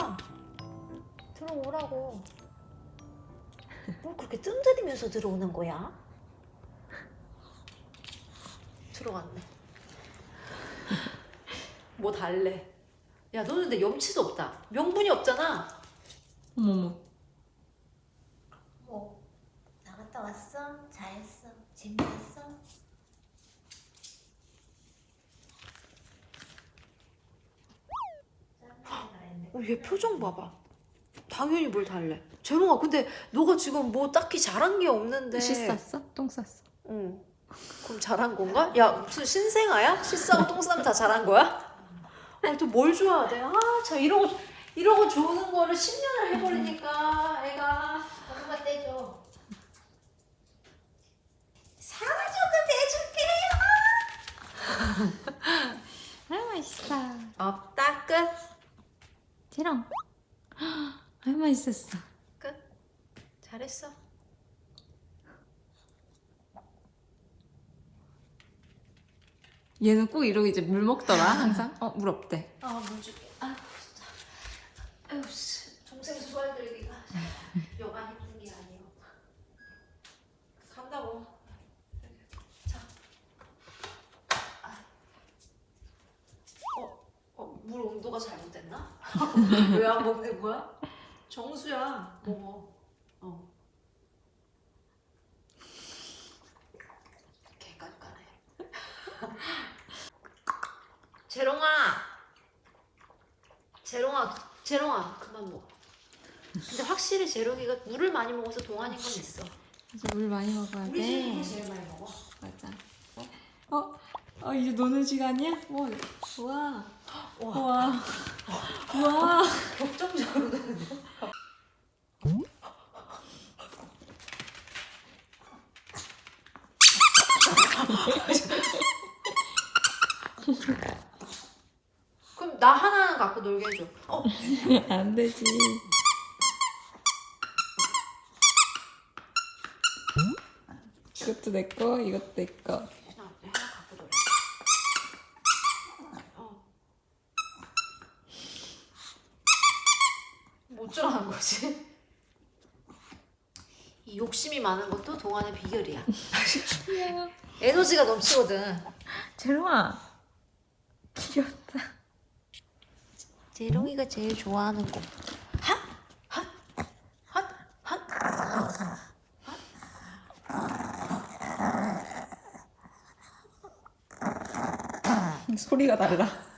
들어와. 들어오라고. 뭘 그렇게 뜸들이면서 들어오는 거야? 들어갔네. 뭐 달래? 야, 너는 근데 염치도 없다. 명분이 없잖아. 어머머. 뭐 나갔다 왔어? 잘했어? 재밌었어? 어, 얘 표정 봐봐. 당연히 뭘 달래. 재롱아, 근데 너가 지금 뭐 딱히 잘한 게 없는데. 씻었어? 똥 쌌어? 응. 그럼 잘한 건가? 야, 무슨 신생아야? 씻싸고 똥 싸면 다 잘한 거야? 아, 또뭘 줘야 돼? 아, 참 이러고 이러고 좋은 거를 10년을 해버리니까 애가 엄마 떼줘. 사와줘도 내줄게. 아유 맛있어. 없다 끝. 재롱. 아유 맛있었어. 끝. 잘했어. 얘는 꼭 이러고 이제 물 먹더라 항상. 어 물 없대. 아, 물 줄게. 아, 진짜. 씨. 동생 수발 들기가 여간 힘든 게 아니에요. 간다고. 자. 아. 어, 어, 물 온도가 잘못됐나? 왜 안 먹는 거야? 정수야. 먹어. 어. 개깔깔해. 재롱아. 재롱아, 재롱아, 그만 먹어. 근데 확실히 재롱이가 물을 많이 먹어서 동안인 건 있어. 이제 물 많이 먹어야 우리 재롱이 돼. 제일 많이 먹어. 맞아. 어? 어 이제 노는 시간이야? 와. 우와. 와, 우와. 우와. 격정적으로 되는데? 그럼 나 하나는 갖고 놀게 해줘. 어? 안 되지. 이것도 내 거, 이것도 내 거. 하나, 하나 갖고 놀래. 어. 뭐 어쩌라는 거지? 이 욕심이 많은 것도 동안의 비결이야. 에너지가 넘치거든. 재롱아. 귀엽다. 재롱이가 제일 좋아하는 거. 핫! 핫! 핫! 핫! 소리가 달라.